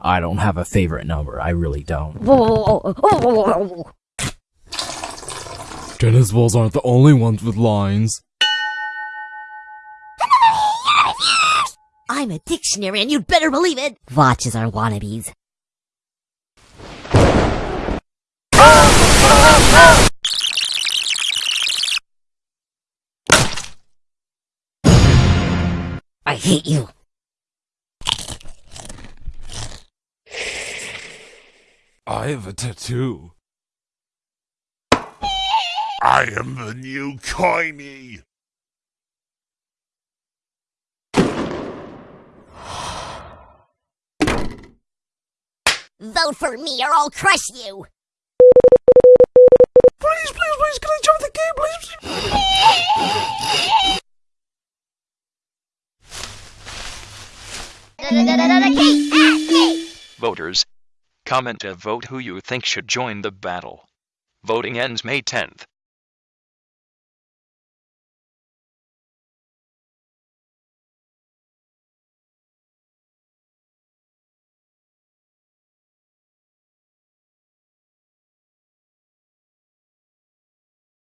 I don't have a favorite number. I really don't. Tennis balls aren't the only ones with lines. I'm a dictionary and you'd better believe it. Watches are wannabes. I hate you. I have a tattoo. I am the new Coiny. Vote for me or I'll crush you. Please, please, please, can I join the game, please? Voters, comment to vote who you think should join the battle. Voting ends May 10th.